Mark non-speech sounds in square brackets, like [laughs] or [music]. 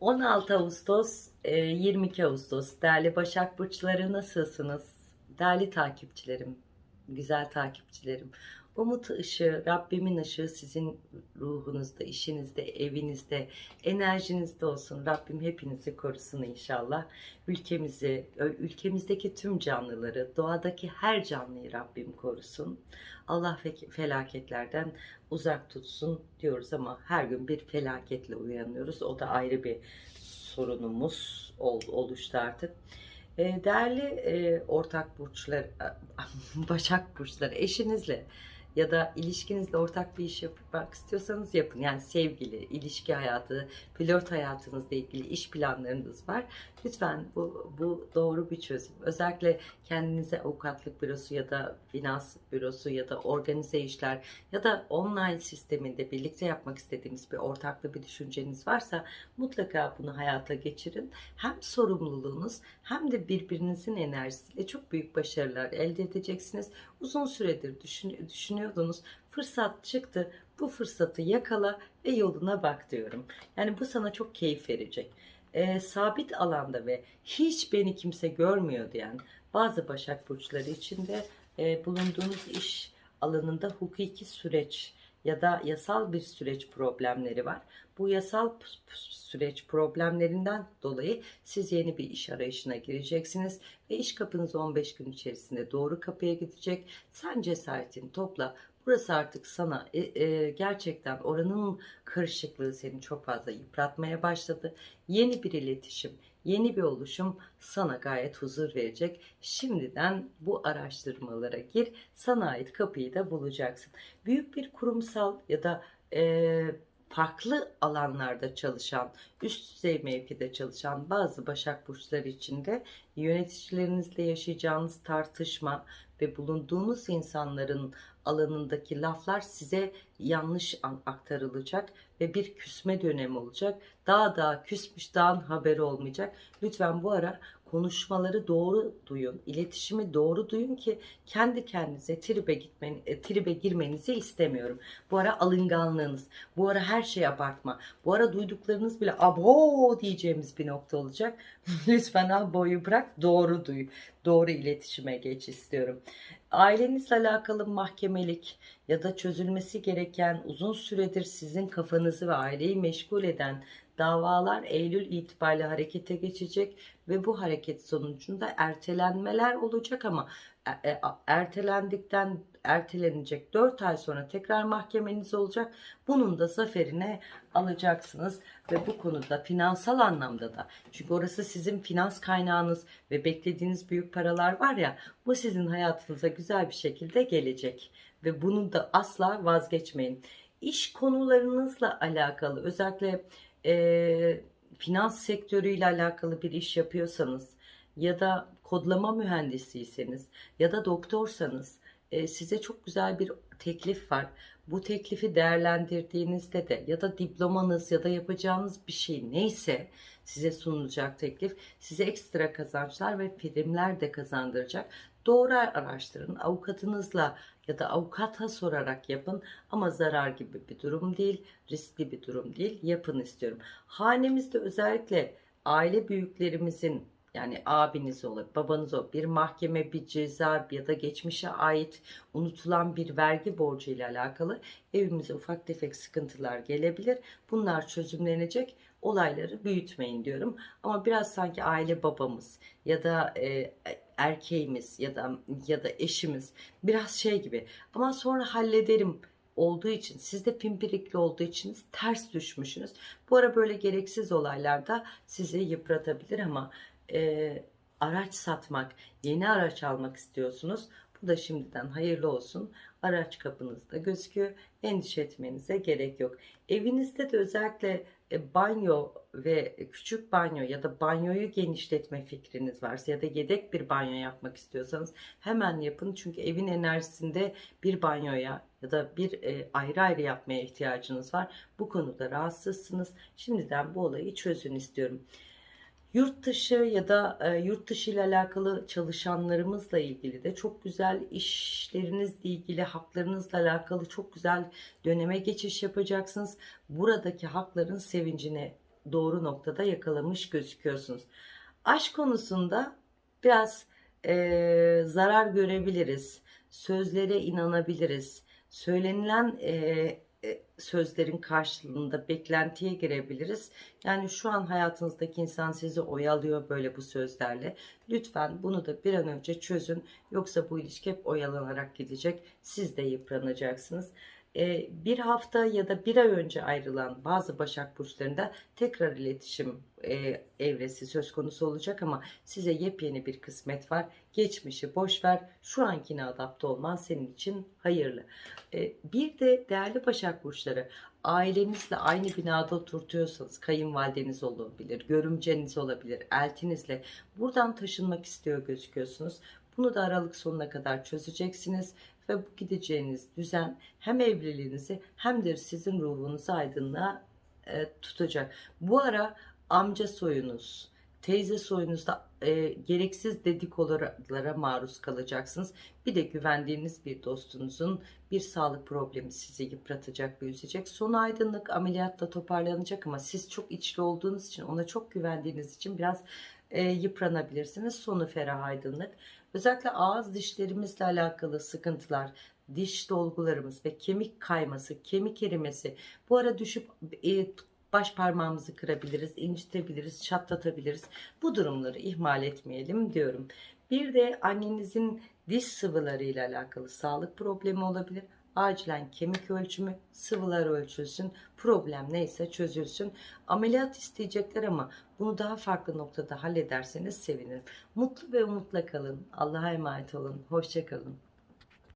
16 Ağustos, e, 22 Ağustos. Değerli Başak Burçları nasılsınız? Değerli takipçilerim, güzel takipçilerim. Umut ışığı, Rabbimin ışığı sizin ruhunuzda, işinizde, evinizde, enerjinizde olsun. Rabbim hepinizi korusun inşallah. Ülkemizi, ülkemizdeki tüm canlıları, doğadaki her canlıyı Rabbim korusun. Allah fe- felaketlerden uzak tutsun diyoruz ama her gün bir felaketle uyanıyoruz. O da ayrı bir sorunumuz ol- oluştu artık. Değerli ortak burçlar, [laughs] başak burçları eşinizle ya da ilişkinizle ortak bir iş yapmak istiyorsanız yapın. Yani sevgili, ilişki hayatı, flört hayatınızla ilgili iş planlarınız var. Lütfen bu, bu doğru bir çözüm. Özellikle kendinize avukatlık bürosu ya da finans bürosu ya da organize işler ya da online sisteminde birlikte yapmak istediğiniz bir ortaklı bir düşünceniz varsa mutlaka bunu hayata geçirin. Hem sorumluluğunuz hem de birbirinizin enerjisiyle çok büyük başarılar elde edeceksiniz. Uzun süredir düşün, düşünüyordunuz. Fırsat çıktı. Bu fırsatı yakala ve yoluna bak diyorum. Yani bu sana çok keyif verecek. Ee, sabit alanda ve hiç beni kimse görmüyor diyen bazı Başak Burçları için de e, bulunduğunuz iş alanında hukuki süreç ya da yasal bir süreç problemleri var. Bu yasal süreç problemlerinden dolayı siz yeni bir iş arayışına gireceksiniz ve iş kapınız 15 gün içerisinde doğru kapıya gidecek. Sen cesaretini topla. Burası artık sana e, e, gerçekten oranın karışıklığı seni çok fazla yıpratmaya başladı. Yeni bir iletişim, yeni bir oluşum sana gayet huzur verecek. Şimdiden bu araştırmalara gir. Sana ait kapıyı da bulacaksın. Büyük bir kurumsal ya da e, farklı alanlarda çalışan, üst düzey mevkide çalışan bazı Başak Burçları için de yöneticilerinizle yaşayacağınız tartışma ve bulunduğunuz insanların alanındaki laflar size yanlış an- aktarılacak ve bir küsme dönemi olacak. Daha daha küsmüş daha haberi olmayacak. Lütfen bu ara konuşmaları doğru duyun, iletişimi doğru duyun ki kendi kendinize tribe gitmeni, e, tribe girmenizi istemiyorum. Bu ara alınganlığınız, bu ara her şey abartma. Bu ara duyduklarınız bile abo diyeceğimiz bir nokta olacak. [laughs] Lütfen aboyu bırak, doğru duy. Doğru iletişime geç istiyorum. Ailenizle alakalı mahkemelik ya da çözülmesi gereken uzun süredir sizin kafanızı ve aileyi meşgul eden davalar Eylül itibariyle harekete geçecek ve bu hareket sonucunda ertelenmeler olacak ama e- e- ertelendikten ertelenecek 4 ay sonra tekrar mahkemeniz olacak. Bunun da zaferine alacaksınız ve bu konuda finansal anlamda da çünkü orası sizin finans kaynağınız ve beklediğiniz büyük paralar var ya bu sizin hayatınıza güzel bir şekilde gelecek ve bunu da asla vazgeçmeyin. İş konularınızla alakalı özellikle e, finans sektörüyle alakalı bir iş yapıyorsanız ya da kodlama mühendisiyseniz ya da doktorsanız e, size çok güzel bir teklif var. Bu teklifi değerlendirdiğinizde de ya da diplomanız ya da yapacağınız bir şey neyse size sunulacak teklif size ekstra kazançlar ve primler de kazandıracak. Doğru araştırın. Avukatınızla ya da avukata sorarak yapın ama zarar gibi bir durum değil, riskli bir durum değil. Yapın istiyorum. Hanemizde özellikle aile büyüklerimizin yani abiniz olur, babanız olur, bir mahkeme, bir ceza ya da geçmişe ait unutulan bir vergi borcu ile alakalı evimize ufak tefek sıkıntılar gelebilir. Bunlar çözümlenecek. Olayları büyütmeyin diyorum. Ama biraz sanki aile babamız ya da e, erkeğimiz ya da ya da eşimiz biraz şey gibi. Ama sonra hallederim olduğu için siz de pimpirikli olduğu için ters düşmüşsünüz. Bu ara böyle gereksiz olaylarda sizi yıpratabilir ama e, araç satmak, yeni araç almak istiyorsunuz. Bu da şimdiden hayırlı olsun. Araç kapınızda gözüküyor. Endişe etmenize gerek yok. Evinizde de özellikle e, banyo ve küçük banyo ya da banyoyu genişletme fikriniz varsa ya da yedek bir banyo yapmak istiyorsanız hemen yapın. Çünkü evin enerjisinde bir banyoya ya da bir e, ayrı ayrı yapmaya ihtiyacınız var. Bu konuda rahatsızsınız. Şimdiden bu olayı çözün istiyorum. Yurt dışı ya da e, yurt dışı ile alakalı çalışanlarımızla ilgili de çok güzel işlerinizle ilgili haklarınızla alakalı çok güzel döneme geçiş yapacaksınız. Buradaki hakların sevincine doğru noktada yakalamış gözüküyorsunuz. Aşk konusunda biraz e, zarar görebiliriz. Sözlere inanabiliriz. Söylenilen e, sözlerin karşılığında beklentiye girebiliriz. Yani şu an hayatınızdaki insan sizi oyalıyor böyle bu sözlerle. Lütfen bunu da bir an önce çözün. Yoksa bu ilişki hep oyalanarak gidecek. Siz de yıpranacaksınız. Ee, bir hafta ya da bir ay önce ayrılan bazı Başak Burçlarında tekrar iletişim e, evresi söz konusu olacak ama size yepyeni bir kısmet var. Geçmişi boş ver, şu ankine adapte olman senin için hayırlı. Ee, bir de değerli Başak Burçları, ailenizle aynı binada oturtuyorsanız, kayınvalideniz olabilir, görümceniz olabilir, eltinizle buradan taşınmak istiyor gözüküyorsunuz. Bunu da Aralık sonuna kadar çözeceksiniz ve bu gideceğiniz düzen hem evliliğinizi hem de sizin ruhunuzu aydınlığa e, tutacak. Bu ara amca soyunuz, teyze soyunuzda e, gereksiz dedikolara maruz kalacaksınız. Bir de güvendiğiniz bir dostunuzun bir sağlık problemi sizi yıpratacak ve üzecek. Sonu aydınlık ameliyatta toparlanacak ama siz çok içli olduğunuz için ona çok güvendiğiniz için biraz e, yıpranabilirsiniz. Sonu ferah aydınlık. Özellikle ağız dişlerimizle alakalı sıkıntılar, diş dolgularımız ve kemik kayması, kemik erimesi bu ara düşüp e, baş parmağımızı kırabiliriz, incitebiliriz, çatlatabiliriz. Bu durumları ihmal etmeyelim diyorum. Bir de annenizin diş sıvılarıyla alakalı sağlık problemi olabilir. Acilen kemik ölçümü, sıvılar ölçülsün, problem neyse çözülsün. Ameliyat isteyecekler ama bunu daha farklı noktada hallederseniz sevinirim. Mutlu ve umutla kalın. Allah'a emanet olun. Hoşçakalın.